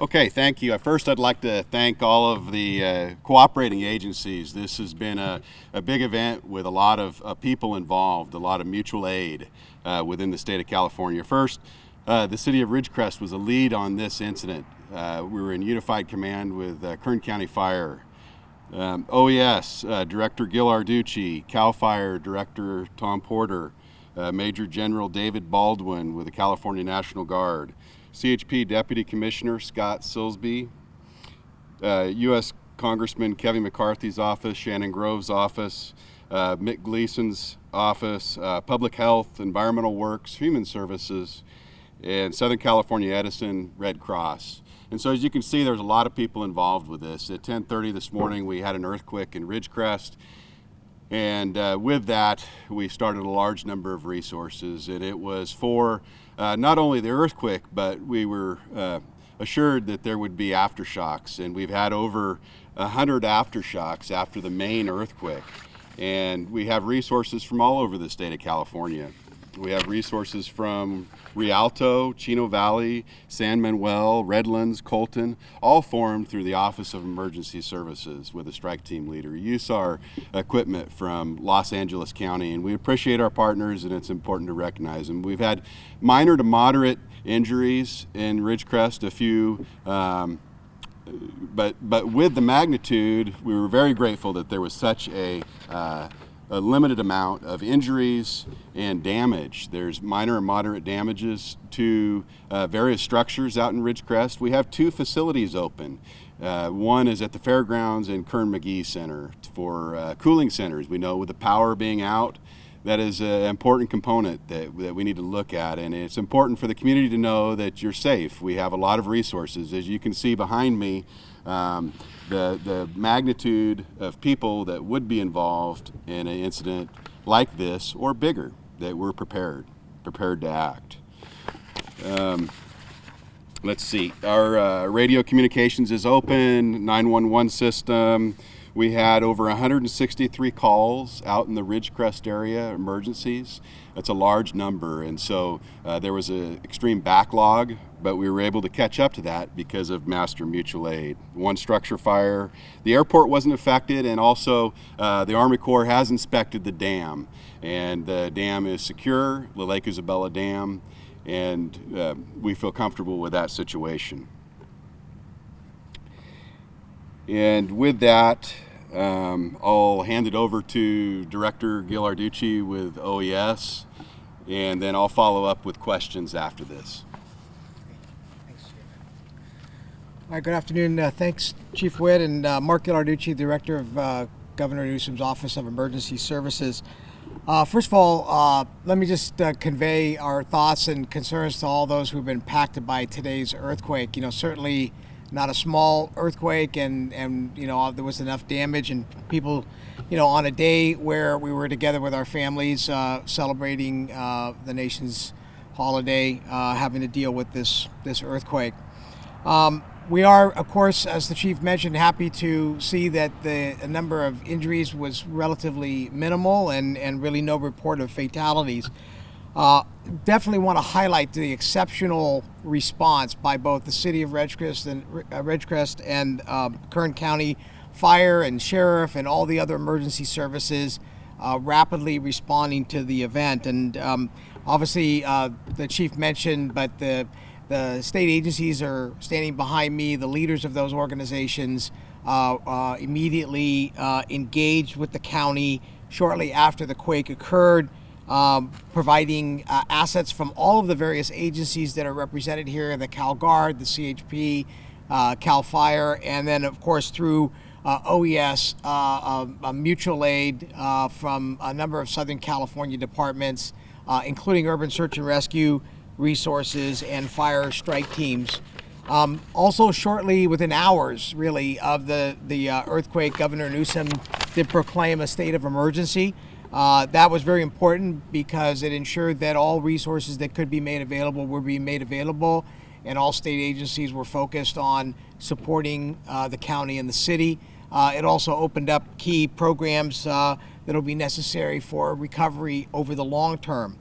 Okay, thank you. First, I'd like to thank all of the uh, cooperating agencies. This has been a, a big event with a lot of uh, people involved, a lot of mutual aid uh, within the state of California. First, uh, the city of Ridgecrest was a lead on this incident. Uh, we were in unified command with uh, Kern County Fire. Um, OES, Director Ghilarducci, CAL FIRE Director Tom Porter, Major General David Baldwin with the California National Guard, CHP Deputy Commissioner Scott Silsbee, uh, U.S. Congressman Kevin McCarthy's office, Shannon Grove's office, uh, Mick Gleason's office, uh, Public Health, Environmental Works, Human Services, and Southern California Edison Red Cross. And so as you can see, there's a lot of people involved with this. At 10.30 this morning, we had an earthquake in Ridgecrest. And uh, with that, we started a large number of resources, and it was for uh, not only the earthquake, but we were uh, assured that there would be aftershocks, and we've had over 100 aftershocks after the main earthquake. And we have resources from all over the state of California. We have resources from Rialto, Chino Valley, San Manuel, Redlands, Colton, all formed through the Office of Emergency Services with a strike team leader. Use our equipment from Los Angeles County, and we appreciate our partners, and it's important to recognize them. We've had minor to moderate injuries in Ridgecrest, a few. Um, but but with the magnitude, we were very grateful that there was such a uh, a limited amount of injuries and damage. There's minor and moderate damages to uh, various structures out in Ridgecrest. We have two facilities open. Uh, one is at the fairgrounds and Kerr-McGee Center for uh, cooling centers. We know with the power being out, that is an important component that, that we need to look at and it's important for the community to know that you're safe. We have a lot of resources. As you can see behind me, um, the, the magnitude of people that would be involved in an incident like this or bigger, that we're prepared, prepared to act. Um, let's see, our uh, radio communications is open, 911 system. We had over 163 calls out in the Ridgecrest area, emergencies. That's a large number, and so uh, there was an extreme backlog, but we were able to catch up to that because of Master Mutual Aid. One structure fire, the airport wasn't affected, and also uh, the Army Corps has inspected the dam, and the dam is secure, the Lake Isabella Dam, and uh, we feel comfortable with that situation. And with that, um, I'll hand it over to Director Ghilarducci with OES, and then I'll follow up with questions after this. All right, good afternoon. Uh, thanks, Chief Witt and uh, Mark Ghilarducci, Director of uh, Governor Newsom's Office of Emergency Services. Uh, first of all, uh, let me just uh, convey our thoughts and concerns to all those who've been impacted by today's earthquake. You know, certainly not a small earthquake and and you know there was enough damage and people you know on a day where we were together with our families uh, celebrating uh, the nation's holiday uh, having to deal with this this earthquake. Um, we are of course as the chief mentioned happy to see that the number of injuries was relatively minimal and and really no report of fatalities uh, definitely want to highlight the exceptional response by both the city of Ridgecrest and uh, Ridgecrest and uh, Kern County Fire and Sheriff and all the other emergency services uh, rapidly responding to the event. And um, obviously, uh, the chief mentioned, but the the state agencies are standing behind me. The leaders of those organizations uh, immediately engaged with the county shortly after the quake occurred um, providing uh, assets from all of the various agencies that are represented here, the Cal Guard, the CHP, uh, Cal Fire, and then of course through uh, OES, uh, a mutual aid uh, from a number of Southern California departments, uh, including urban search and rescue resources and fire strike teams. Um, also, shortly within hours, really, of the the earthquake, Governor Newsom did proclaim a state of emergency. Uh, that was very important because it ensured that all resources that could be made available were being made available and all state agencies were focused on supporting uh, the county and the city. Uh, it also opened up key programs uh, that will be necessary for recovery over the long term.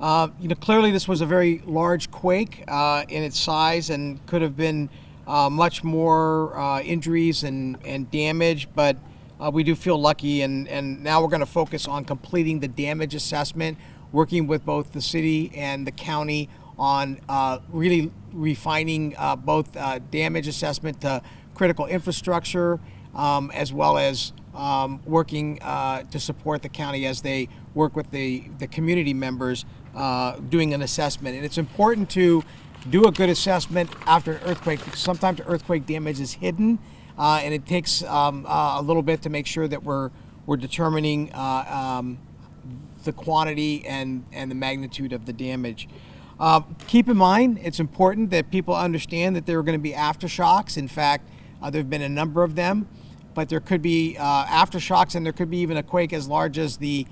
Uh, you know, clearly this was a very large quake uh, in its size and could have been much more injuries and, and damage, but uh, we do feel lucky. And, and now we're going to focus on completing the damage assessment, working with both the city and the county on uh, really refining uh, both uh, damage assessment to critical infrastructure um, as well as um, working uh, to support the county as they work with the, the community members uh, doing an assessment. And it's important to do a good assessment after an earthquake because sometimes earthquake damage is hidden uh, and it takes um, uh, a little bit to make sure that we're, we're determining uh, um, the quantity and, and the magnitude of the damage. Uh, keep in mind, it's important that people understand that there are going to be aftershocks. In fact, uh, there have been a number of them, but there could be uh, aftershocks and there could be even a quake as large as the,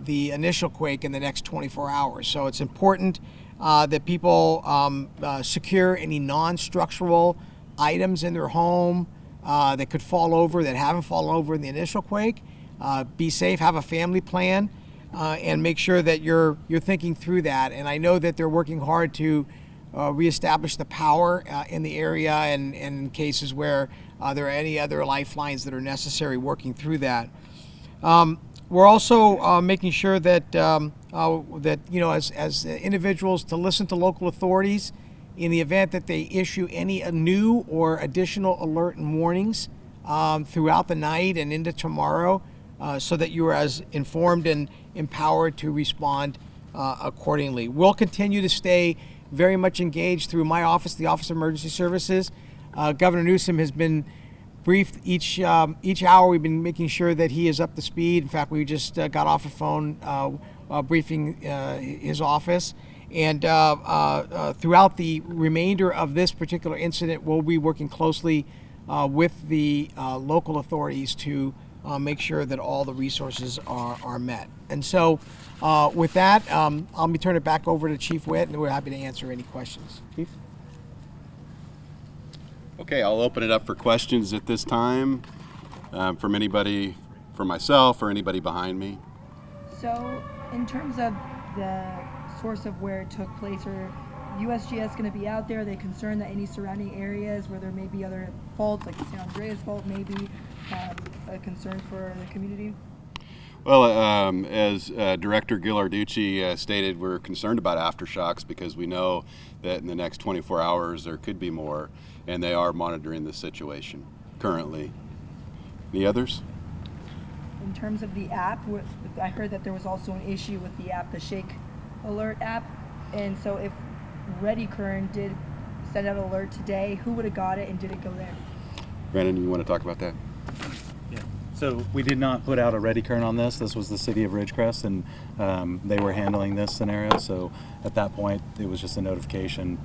the initial quake in the next 24 hours. So it's important uh, that people um, uh, secure any non-structural items in their home uh, that could fall over that haven't fallen over in the initial quake. Uh, be safe, have a family plan, uh, and make sure that you're you're thinking through that. And I know that they're working hard to uh, reestablish the power uh, in the area, and, and in cases where there are any other lifelines that are necessary, working through that. Um, we're also uh, making sure that um, uh, that you know, as as individuals, to listen to local authorities in the event that they issue any new or additional alert and warnings um, throughout the night and into tomorrow, uh, so that you are as informed and empowered to respond uh, accordingly. We'll continue to stay very much engaged through my office, the Office of Emergency Services. Uh, Governor Newsom has been briefed each um, each hour. We've been making sure that he is up to speed. In fact, we just uh, got off a phone uh, uh, briefing his office. And uh, uh, uh, throughout the remainder of this particular incident, we'll be working closely uh, with the uh, local authorities to uh, make sure that all the resources are, are met. And so, uh, with that, um, I'll be turning it back over to Chief Witt, and we're happy to answer any questions. Chief? Okay, I'll open it up for questions at this time um, from anybody, from myself or anybody behind me. So, in terms of the source of where it took place, are USGS going to be out there? Are they concerned that any surrounding areas where there may be other faults, like the San Andreas fault, may be um, a concern for the community? Well, um, as uh, Director Ghilarducci uh, stated, we're concerned about aftershocks because we know that in the next 24 hours there could be more, and they are monitoring the situation currently. Any others? In terms of the app, I heard that there was also an issue with the app, the Shake Alert app. And so, if ReadyKern did send out an alert today, who would have got it and did it go there? Brandon, you want to talk about that? Yeah. So we did not put out a ReadyKern on this. This was the city of Ridgecrest, and um, they were handling this scenario. So at that point, it was just a notification,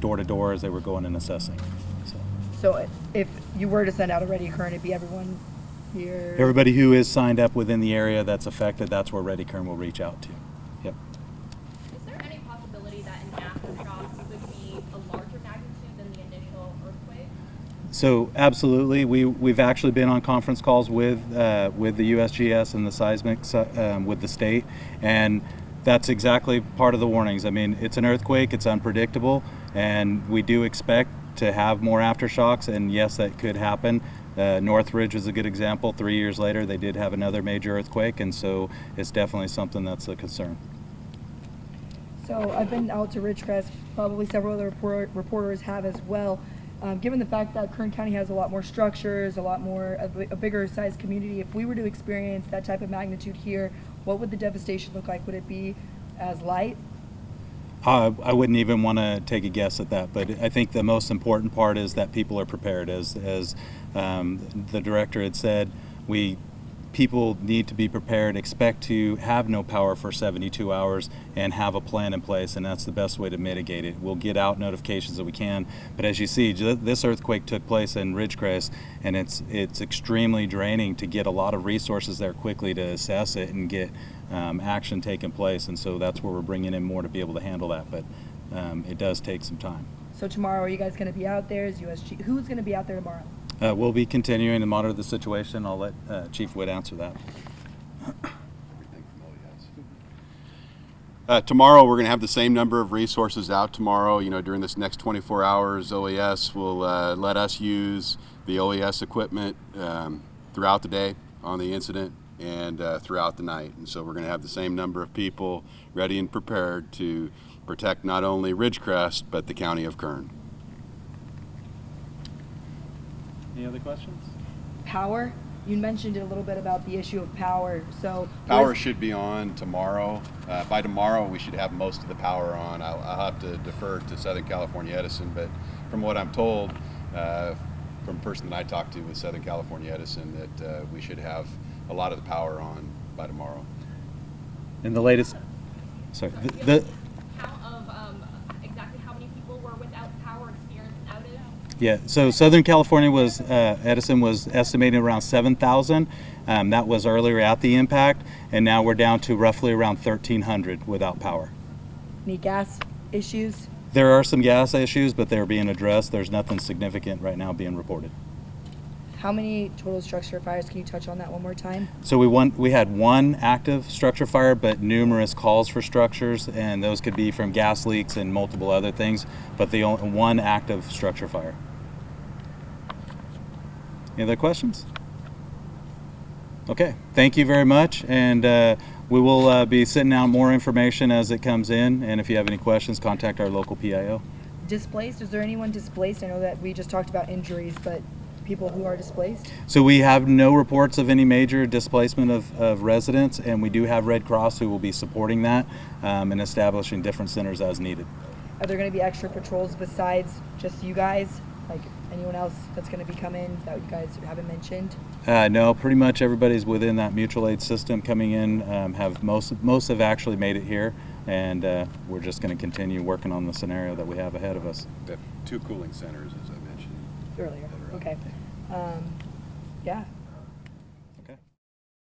door to door, as they were going and assessing. So So, if you were to send out a ReadyKern, it'd be everyone here. everybody who is signed up within the area that's affected, that's where ReadyKern will reach out to. Yep. Is there any possibility that an aftershock could be a larger magnitude than the initial earthquake? So absolutely, we we've actually been on conference calls with uh, with the USGS and the seismic um, with the state, and that's exactly part of the warnings. I mean, it's an earthquake; it's unpredictable, and we do expect to have more aftershocks. And yes, that could happen. Uh, Northridge is a good example. Three years later, they did have another major earthquake, and so it's definitely something that's a concern. So I've been out to Ridgecrest, probably several other report, reporters have as well. Um, given the fact that Kern County has a lot more structures, a lot more, a, a bigger sized community, if we were to experience that type of magnitude here, what would the devastation look like? Would it be as light? Uh, I wouldn't even want to take a guess at that, but I think the most important part is that people are prepared. As as um, the director had said, we people need to be prepared. Expect to have no power for 72 hours and have a plan in place, and that's the best way to mitigate it. We'll get out notifications that we can, but as you see, this earthquake took place in Ridgecrest, and it's it's extremely draining to get a lot of resources there quickly to assess it and get um, action taking place, and so that's where we're bringing in more to be able to handle that. But um, it does take some time. So tomorrow, are you guys going to be out there? Is USG, who's going to be out there tomorrow? Uh, we'll be continuing to monitor the situation. I'll let uh, Chief Witt answer that. Uh, tomorrow, we're going to have the same number of resources out tomorrow. You know, during this next 24 hours, OES will uh, let us use the OES equipment um, throughout the day on the incident and uh, throughout the night. And so we're going to have the same number of people ready and prepared to protect not only Ridgecrest, but the county of Kern. Any other questions? Power, you mentioned it a little bit about the issue of power, so. Power where's- should be on tomorrow. Uh, by tomorrow, we should have most of the power on. I'll, I'll have to defer to Southern California Edison, but from what I'm told, uh, from a person that I talked to with Southern California Edison, that uh, we should have a lot of the power on by tomorrow. And the latest, sorry, the, the Count of um, exactly how many people were without power, experienced an outage? Yeah, so Southern California was, uh, Edison was estimating around 7,000. Um, that was earlier at the impact, and now we're down to roughly around 1,300 without power. Any gas issues? There are some gas issues, but they're being addressed. There's nothing significant right now being reported. How many total structure fires? Can you touch on that one more time? So we want, we had one active structure fire, but numerous calls for structures, and those could be from gas leaks and multiple other things, but the only, one active structure fire. Any other questions? Okay, thank you very much, and uh, we will uh, be sending out more information as it comes in, and if you have any questions, contact our local PIO. Displaced? Is there anyone displaced? I know that we just talked about injuries, but people who are displaced? So we have no reports of any major displacement of, of residents, and we do have Red Cross who will be supporting that um, and establishing different centers as needed. Are there going to be extra patrols besides just you guys? Like anyone else that's going to be coming that you guys haven't mentioned? Uh, no, pretty much everybody's within that mutual aid system coming in. Um, have most most have actually made it here, and uh, we're just going to continue working on the scenario that we have ahead of us. We have two cooling centers, as I mentioned. Earlier. that are up. Okay. Um, yeah.